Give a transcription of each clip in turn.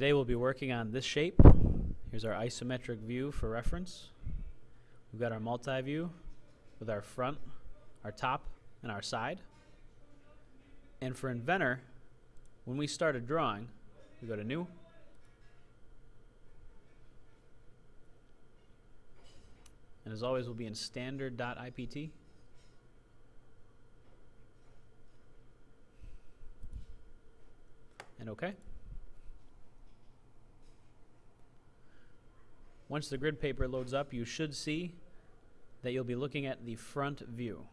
Today we'll be working on this shape. Here's our isometric view for reference. We've got our multi-view with our front, our top, and our side. And for Inventor, when we start a drawing, we go to New, and as always we'll be in standard.ipt. And OK. Once the grid paper loads up, you should see that you'll be looking at the front view.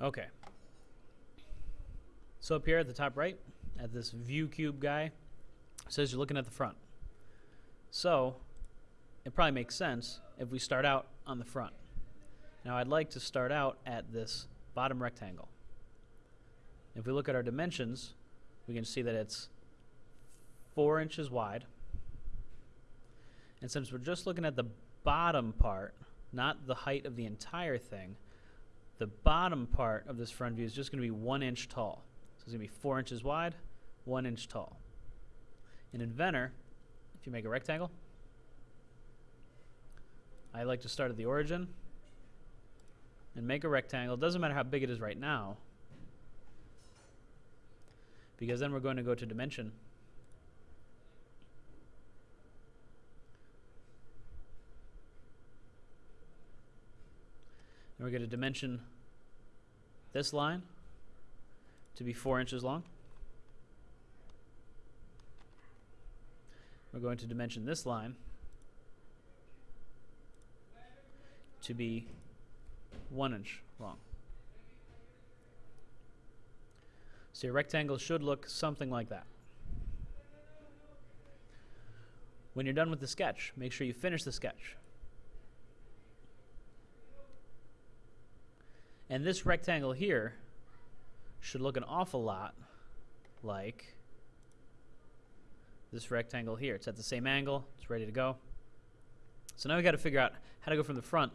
Okay. So up here at the top right, at this view cube guy, says you're looking at the front. So it probably makes sense if we start out on the front. Now I'd like to start out at this bottom rectangle. If we look at our dimensions, we can see that it's four inches wide. And since we're just looking at the bottom part, not the height of the entire thing, the bottom part of this front view is just going to be one inch tall. So it's going to be four inches wide, one inch tall. In Inventor, if you make a rectangle, I like to start at the origin and make a rectangle. It doesn't matter how big it is right now, because then we're going to go to dimension. We're going to dimension this line to be four inches long. We're going to dimension this line to be one inch long. So your rectangle should look something like that. When you're done with the sketch, make sure you finish the sketch. And this rectangle here should look an awful lot like this rectangle here. It's at the same angle. It's ready to go. So now we've got to figure out how to go from the front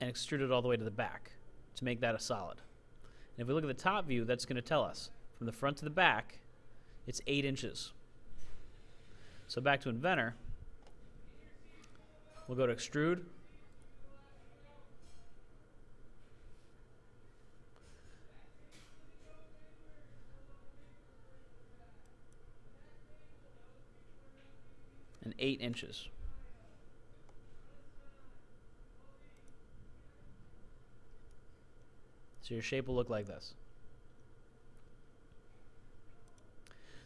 and extrude it all the way to the back to make that a solid. And if we look at the top view, that's going to tell us from the front to the back, it's 8 inches. So back to Inventor, we'll go to Extrude, 8 inches. So your shape will look like this.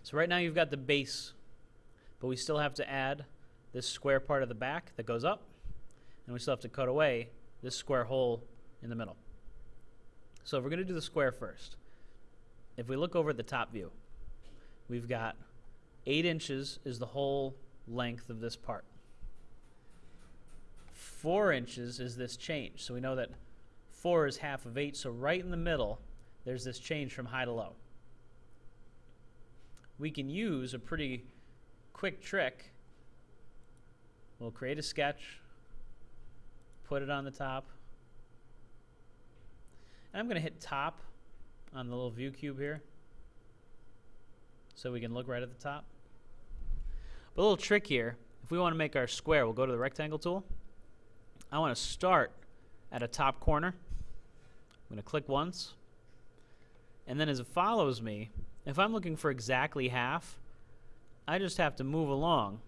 So right now you've got the base, but we still have to add this square part of the back that goes up, and we still have to cut away this square hole in the middle. So we're going to do the square first, if we look over at the top view, we've got 8 inches is the whole length of this part. Four inches is this change. So we know that four is half of eight. So right in the middle, there's this change from high to low. We can use a pretty quick trick. We'll create a sketch, put it on the top. And I'm going to hit top on the little view cube here so we can look right at the top. But a little trick here, if we want to make our square, we'll go to the rectangle tool. I want to start at a top corner. I'm going to click once. And then as it follows me, if I'm looking for exactly half, I just have to move along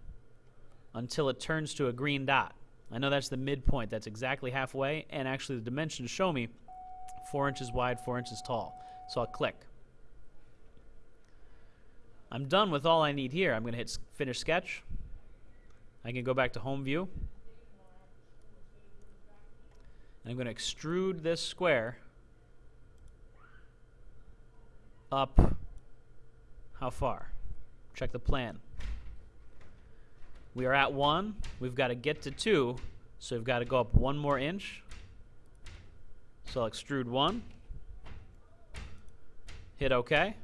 until it turns to a green dot. I know that's the midpoint. That's exactly halfway. And actually the dimensions show me 4 inches wide, 4 inches tall. So I'll click. I'm done with all I need here. I'm going to hit finish sketch. I can go back to home view. And I'm going to extrude this square up how far? Check the plan. We are at one. We've got to get to two, so we've got to go up one more inch. So I'll extrude one. Hit OK.